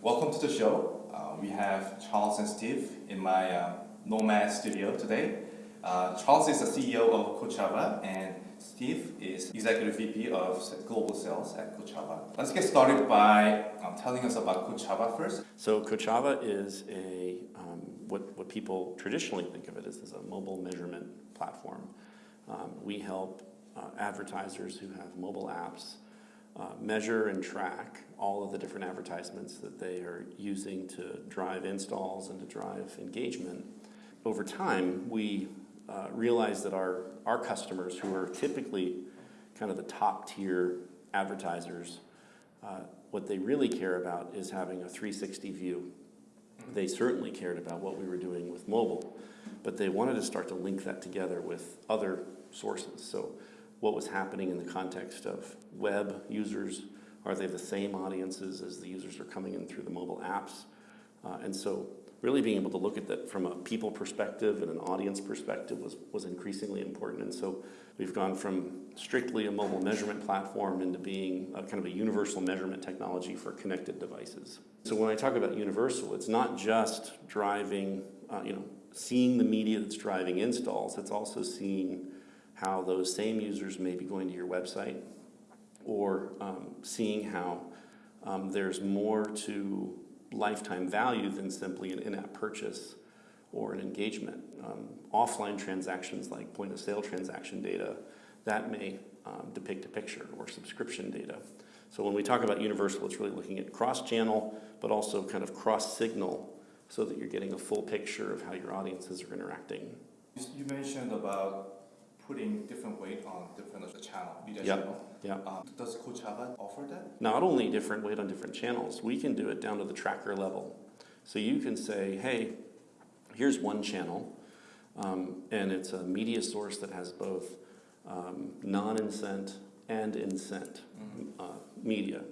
Welcome to the show. Uh, we have Charles and Steve in my uh, Nomad studio today. Uh, Charles is the CEO of Kochava and Steve is Executive VP of Global Sales at Kochava. Let's get started by um, telling us about Kochava first. So Kochava is a, um, what, what people traditionally think of it as, as a mobile measurement platform. Um, we help uh, advertisers who have mobile apps uh, measure and track all of the different advertisements that they are using to drive installs and to drive engagement. Over time, we uh, realize that our, our customers, who are typically kind of the top tier advertisers, uh, what they really care about is having a 360 view. They certainly cared about what we were doing with mobile, but they wanted to start to link that together with other sources. So what was happening in the context of web users. Are they the same audiences as the users are coming in through the mobile apps? Uh, and so really being able to look at that from a people perspective and an audience perspective was, was increasingly important. And so we've gone from strictly a mobile measurement platform into being a kind of a universal measurement technology for connected devices. So when I talk about universal, it's not just driving, uh, you know, seeing the media that's driving installs, it's also seeing how those same users may be going to your website or um, seeing how um, there's more to lifetime value than simply an in-app purchase or an engagement. Um, offline transactions like point of sale transaction data, that may um, depict a picture or subscription data. So when we talk about universal, it's really looking at cross-channel, but also kind of cross-signal so that you're getting a full picture of how your audiences are interacting. You mentioned about putting different weight on different channel, media Yep, channel. yep. Um, does Kochava offer that? Not only different weight on different channels, we can do it down to the tracker level. So you can say, hey, here's one channel, um, and it's a media source that has both um, non-incent and incent uh, media.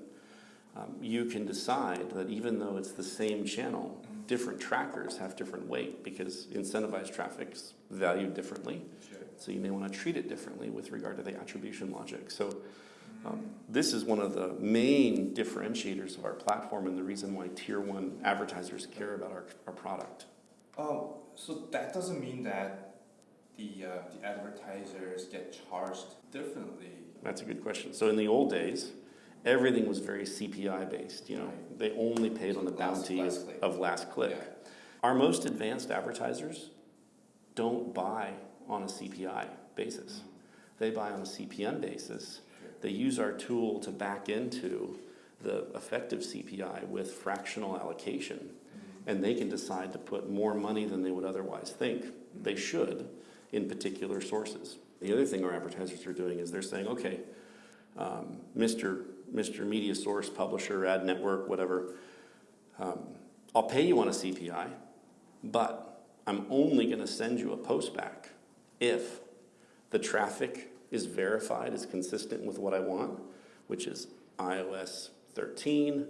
Um, you can decide that even though it's the same channel, different trackers have different weight because incentivized traffic's valued differently. Sure. So you may want to treat it differently with regard to the attribution logic. So um, this is one of the main differentiators of our platform and the reason why tier one advertisers care about our, our product. Oh, so that doesn't mean that the, uh, the advertisers get charged differently. That's a good question. So in the old days, everything was very CPI based. You know, Right. they only paid on the Last- bounty last of, of last click. Yeah. Our most advanced advertisers don't buy on a CPI basis. They buy on a CPM basis. They use our tool to back into the effective CPI with fractional allocation. And they can decide to put more money than they would otherwise think they should in particular sources. The other thing our advertisers are doing is they're saying, okay, um, Mr. Mr. Media Source, Publisher, Ad Network, whatever, um, I'll pay you on a CPI, but I'm only going to send you a postback if the traffic is verified as consistent with what I want, which is iOS 13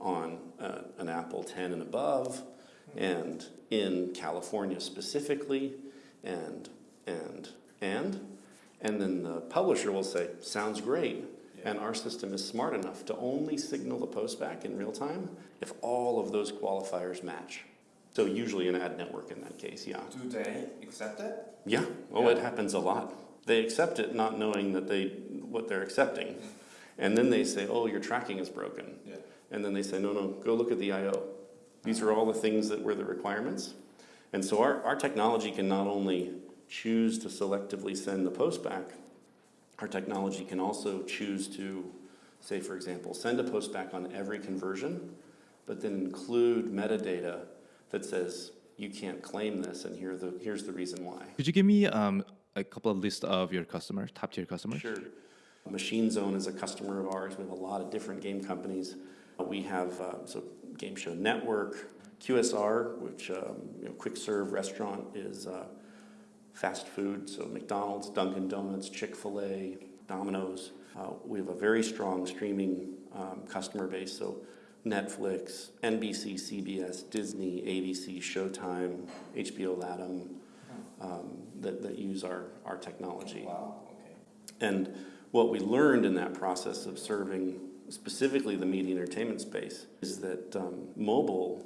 on uh, an Apple 10 and above, and in California specifically, and and and and then the publisher will say, "Sounds great." And our system is smart enough to only signal the postback in real time if all of those qualifiers match. So usually an ad network in that case, yeah. Do they accept it? Yeah, oh, it happens a lot. They accept it not knowing that they, what they're accepting. And then they say, oh, your tracking is broken. Yeah. And then they say, no, no, go look at the IO. These are all the things that were the requirements. And so our, our technology can not only choose to selectively send the post back, our technology can also choose to, say, for example, send a post back on every conversion, but then include metadata that says, you can't claim this, and here the, here's the reason why. Could you give me um, a couple of lists of your customers, top tier customers? Sure. Machine Zone is a customer of ours. We have a lot of different game companies. We have uh, so Game Show Network, QSR, which um, you know, quick serve restaurant is uh, fast food. So McDonald's, Dunkin' Donuts, Chick Fil A, Domino's. Uh, we have a very strong streaming um, customer base. So Netflix, NBC, CBS, Disney, ABC, Showtime, HBO Latam, um, that, that use our, our technology. Wow, okay. And what we learned in that process of serving specifically the media entertainment space, is that um, mobile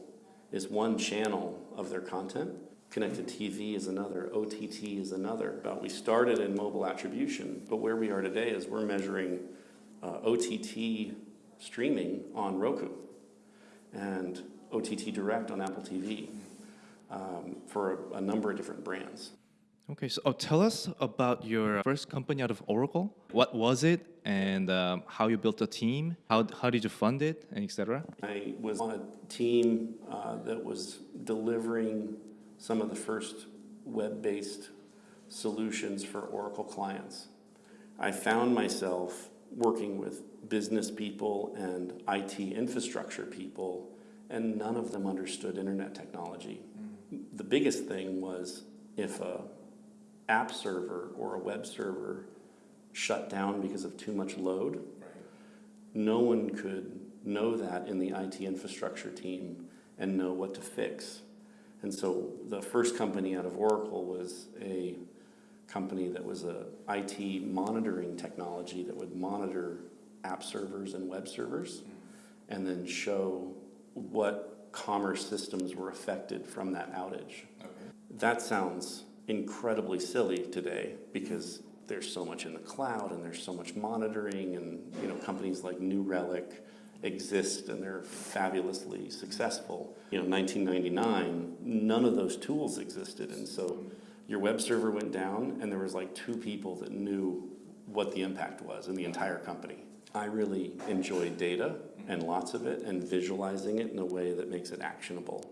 is one channel of their content. Connected TV is another, OTT is another. But we started in mobile attribution, but where we are today is we're measuring uh, OTT streaming on Roku and OTT Direct on Apple TV um, for a, a number of different brands. Okay, so oh, tell us about your first company out of Oracle. What was it, and um, how you built a team? How how did you fund it, and etc. I was on a team uh, that was delivering some of the first web-based solutions for Oracle clients. I found myself working with business people and IT infrastructure people, and none of them understood internet technology. Mm-hmm. The biggest thing was if a app server or a web server shut down because of too much load, no one could know that in the IT infrastructure team and know what to fix. And so the first company out of Oracle was a company that was a IT monitoring technology that would monitor app servers and web servers mm-hmm. and then show what commerce systems were affected from that outage. Okay. That sounds incredibly silly today because there's so much in the cloud and there's so much monitoring and you know companies like New Relic exist and they're fabulously successful. You know, 1999, none of those tools existed and so mm-hmm. Your web server went down and there was like two people that knew what the impact was in the entire company. I really enjoy data and lots of it and visualizing it in a way that makes it actionable.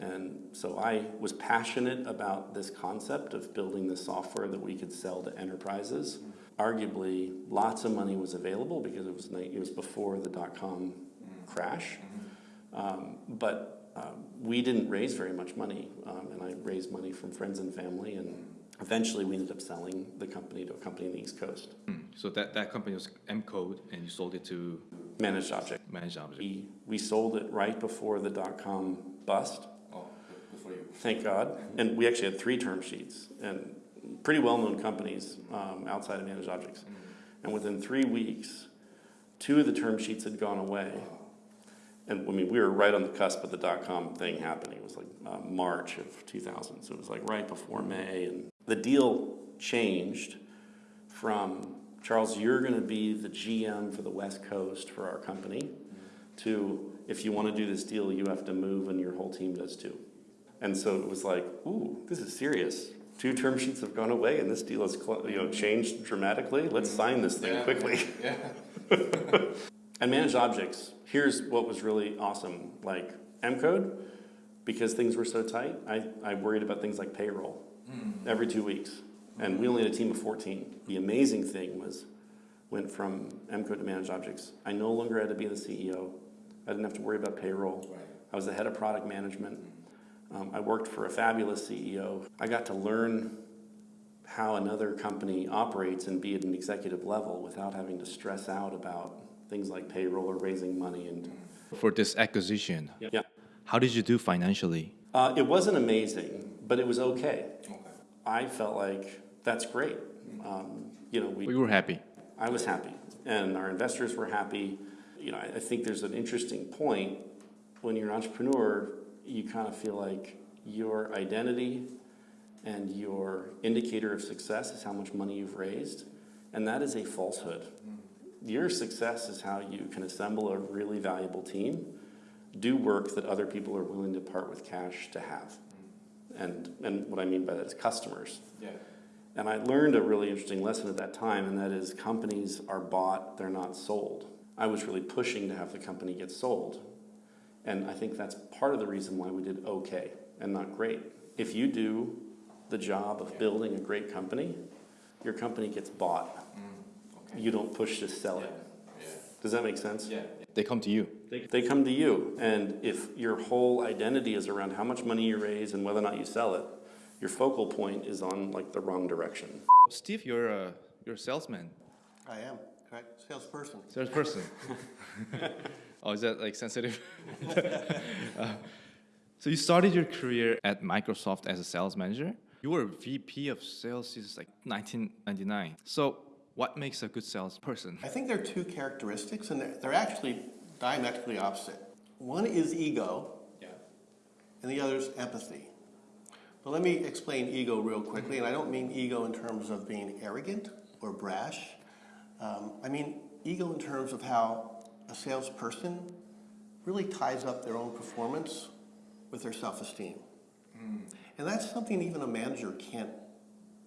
And so I was passionate about this concept of building the software that we could sell to enterprises. Arguably, lots of money was available because it was, it was before the dot-com crash. Um, but um, we didn't raise very much money, um, and I raised money from friends and family, and eventually we ended up selling the company to a company in the East Coast, Hmm. So that, that company was M Code, and you sold it to Managed Object. Managed Object. We, we sold it right before the dot-com bust, Oh, good you. thank God. And we actually had three term sheets and pretty well-known companies um, outside of Managed Objects. And within three weeks, two of the term sheets had gone away. And I mean, we were right on the cusp of the dot-com thing happening. It was like uh, March of 2000, so it was like right before May. And the deal changed from Charles, you're going to be the GM for the West Coast for our company, to if you want to do this deal, you have to move, and your whole team does too. And so it was like, ooh, this is serious. Two term sheets have gone away, and this deal has cl- you know changed dramatically. Let's sign this thing Yeah. quickly. Yeah. And managed objects, here's what was really awesome. Like M code, because things were so tight, I, I worried about things like payroll every two weeks. And we only had a team of 14. The amazing thing was, went from M code to managed objects. I no longer had to be the CEO. I didn't have to worry about payroll. Right. I was the head of product management. Um, I worked for a fabulous CEO. I got to learn how another company operates and be at an executive level without having to stress out about things like payroll or raising money. And For this acquisition, yeah, how did you do financially? uh, it wasn't amazing, but it was okay. Okay. I felt like that's great. Um, you know, we We were happy. I was happy, and our investors were happy. You know, I, I think there's an interesting point when you're an entrepreneur, you kind of feel like your identity and your indicator of success is how much money you've raised, and that is a falsehood. Your success is how you can assemble a really valuable team, do work that other people are willing to part with cash to have. Mm-hmm. And, and what I mean by that is customers. Yeah. And I learned a really interesting lesson at that time, and that is companies are bought, they're not sold. I was really pushing to have the company get sold. And I think that's part of the reason why we did okay and not great. If you do the job of building a great company, your company gets bought. Okay. You don't push to sell it. Yeah. Does that make sense? Yeah. They come to you. They, they come to you, and if your whole identity is around how much money you raise and whether or not you sell it, your focal point is on like the wrong direction. Steve, you're a you're a salesman, I am, correct, salesperson. salesperson. oh, is that like sensitive? Uh, so you started your career at Microsoft as a sales manager. You were VP of sales since like 1999. So what makes a good salesperson? I think there are two characteristics, and they're, they're actually diametrically opposite. One is ego, Yeah. and the other is empathy. But let me explain ego real quickly, and I don't mean ego in terms of being arrogant or brash. Um, I mean ego in terms of how a salesperson really ties up their own performance with their self-esteem. And that's something even a manager can't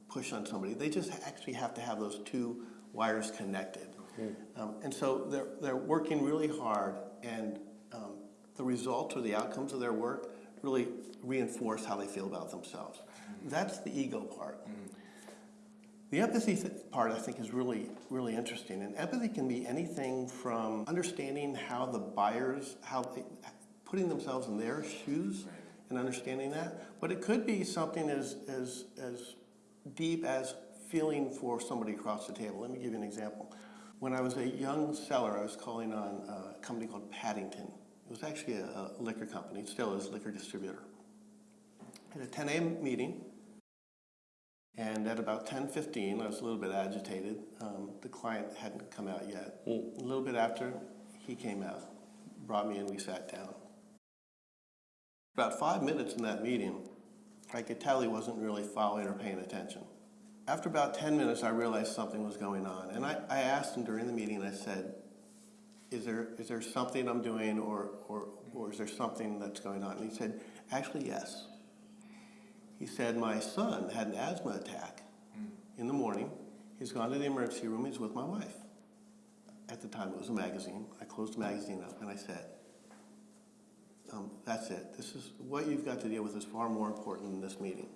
push on somebody. They just actually have to have those two wires connected. Um, and so they're, they're working really hard, and um, the results or the outcomes of their work really reinforce how they feel about themselves. That's the ego part. The empathy th- part, I think, is really, really interesting. And empathy can be anything from understanding how the buyers, how they, putting themselves in their shoes and understanding that. But it could be something as, as, as deep as feeling for somebody across the table. Let me give you an example. When I was a young seller, I was calling on a company called Paddington. It was actually a, a liquor company, it still is a liquor distributor. At a 10 a.m. meeting, and at about 10:15, I was a little bit agitated. Um, the client hadn't come out yet. A little bit after, he came out, brought me in. We sat down. About five minutes in that meeting, I could tell he wasn't really following or paying attention. After about 10 minutes, I realized something was going on, and I, I asked him during the meeting. I said, "Is there is there something I'm doing, or or or is there something that's going on?" And he said, "Actually, yes." He said, My son had an asthma attack in the morning. He's gone to the emergency room. He's with my wife. At the time, it was a magazine. I closed the magazine up and I said, um, That's it. This is what you've got to deal with is far more important than this meeting.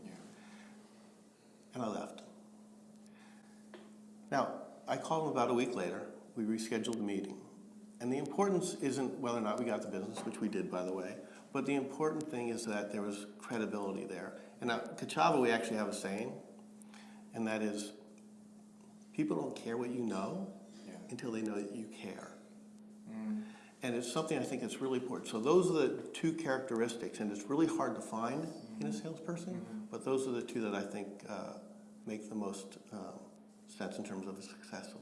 And I left. Now, I called him about a week later. We rescheduled the meeting. And the importance isn't whether or not we got the business, which we did, by the way, but the important thing is that there was credibility there. And at Kochava, we actually have a saying, and that is people don't care what you know Yeah. until they know that you care. And it's something I think that's really important. So those are the two characteristics, and it's really hard to find in a salesperson, but those are the two that I think uh, make the most um, sense in terms of a successful